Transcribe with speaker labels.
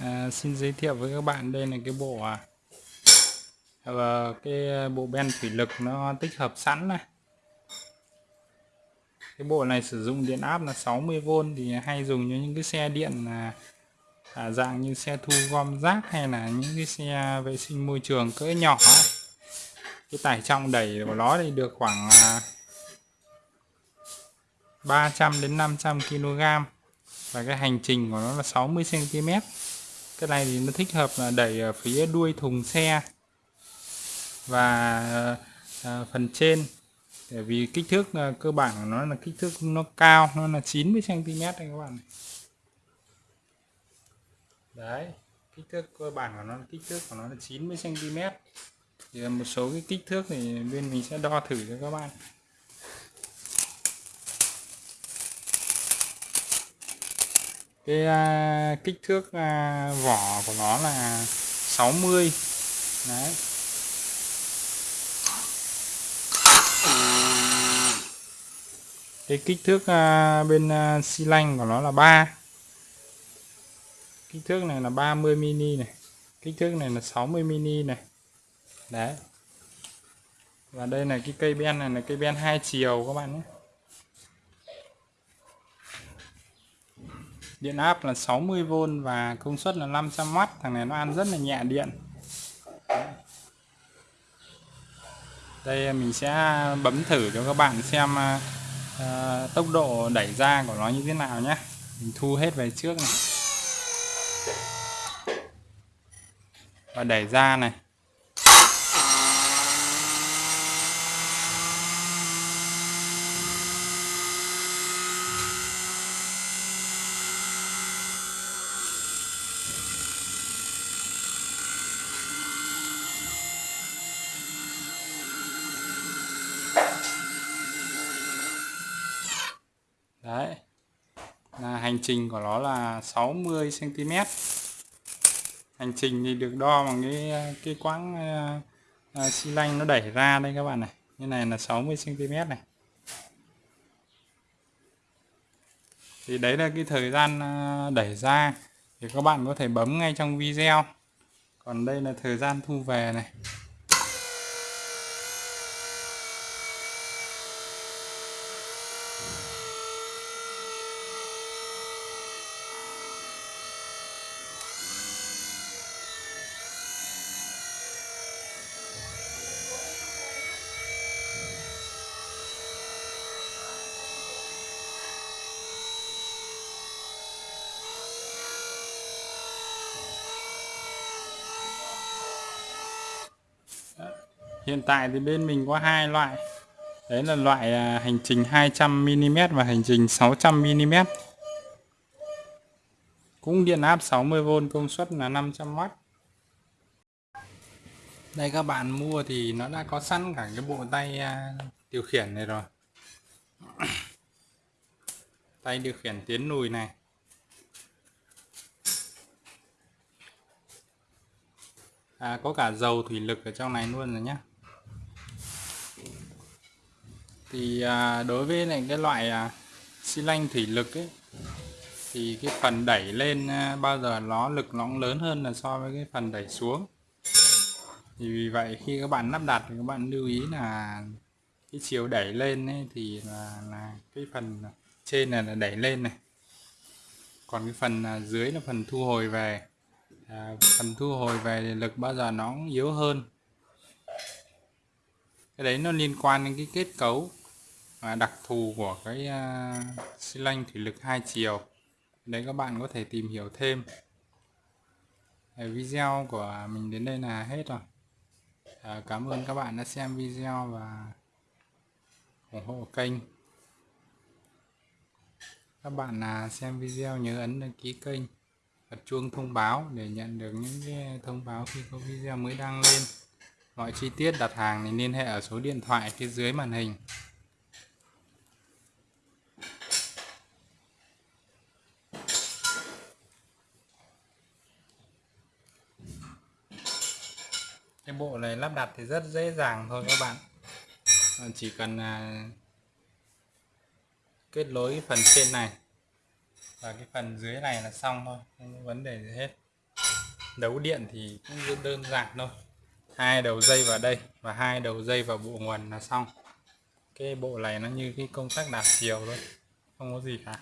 Speaker 1: À, xin giới thiệu với các bạn đây là cái bộ à, và cái à, bộ ben thủy lực nó tích hợp sẵn này cái bộ này sử dụng điện áp là 60V thì hay dùng cho những cái xe điện là à, dạng như xe thu gom rác hay là những cái xe vệ sinh môi trường cỡ nhỏ ấy. cái tải trọng đẩy của nó thì được khoảng à, 300 đến 500 kg và cái hành trình của nó là 60 cm cái này thì nó thích hợp là đẩy ở phía đuôi thùng xe và à, phần trên. Bởi vì kích thước à, cơ bản của nó là kích thước nó cao nó là 90 cm đây các bạn đấy kích thước cơ bản của nó kích thước của nó là 90 cm thì một số cái kích thước thì bên mình sẽ đo thử cho các bạn. Cái à, kích thước à, vỏ của nó là 60 đấy. Cái kích thước à, bên à, xi lanh của nó là 3 kích thước này là 30 mini này. Kích thước này là 60 mini này. Đấy. Và đây là cái cây ben này là cây ben hai chiều các bạn nhé. Điện áp là 60V và công suất là 500W thằng này nó ăn rất là nhẹ điện. Đây mình sẽ bấm thử cho các bạn xem uh, tốc độ đẩy ra của nó như thế nào nhé. Mình thu hết về trước này. Và đẩy ra này. Đấy. Là hành trình của nó là 60 cm hành trình thì được đo bằng cái cái quãng uh, xi lanh nó đẩy ra đây các bạn này. Như này là 60 cm này. Thì đấy là cái thời gian ờ, đẩy ra. Thì các bạn có thể bấm ngay trong video. Còn đây là thời gian thu về này. Hiện tại thì bên mình có hai loại. Đấy là loại à, hành trình 200mm và hành trình 600mm cũng điện áp 60V công suất là 500W đây các bạn mua thì nó đã có sẵn cả cái bộ tay à, điều khiển này rồi. Tay điều khiển tiến lùi này. À, có cả dầu thủy lực ở trong này luôn rồi nhé thì à, đối với này cái loại à, xi lanh thủy lực ấy thì cái phần đẩy lên à, bao giờ nó lực nó lớn hơn là so với cái phần đẩy xuống. Thì vì vậy khi các bạn lắp đặt thì các bạn lưu ý là cái chiều đẩy lên ấy thì là, là cái phần trên này là đẩy lên này. Còn cái phần à, dưới là phần thu hồi về. À, phần thu hồi về thì lực bao giờ nó yếu hơn. Cái đấy nó liên quan đến cái kết cấu và đặc thù của cái à, xi lanh thủy lực hai chiều. Đấy các bạn có thể tìm hiểu thêm. Video của mình đến đây là hết rồi. À, cảm ơn các bạn đã xem video và ủng hộ kênh. Các bạn là xem video nhớ ấn đăng ký kênh bật chuông thông báo để nhận được những cái thông báo khi có video mới đăng lên. Mọi chi tiết đặt hàng thì liên hệ ở số điện thoại phía dưới màn hình. Cái bộ này lắp đặt thì rất dễ dàng thôi các bạn. Chỉ cần à, kết nối phần trên này và cái phần dưới này là xong thôi, không có vấn đề gì hết. Đấu điện thì cũng rất đơn giản thôi. Hai đầu dây vào đây và hai đầu dây vào bộ nguồn là xong. Cái bộ này nó như cái công tắc đảo chiều thôi, không có gì cả.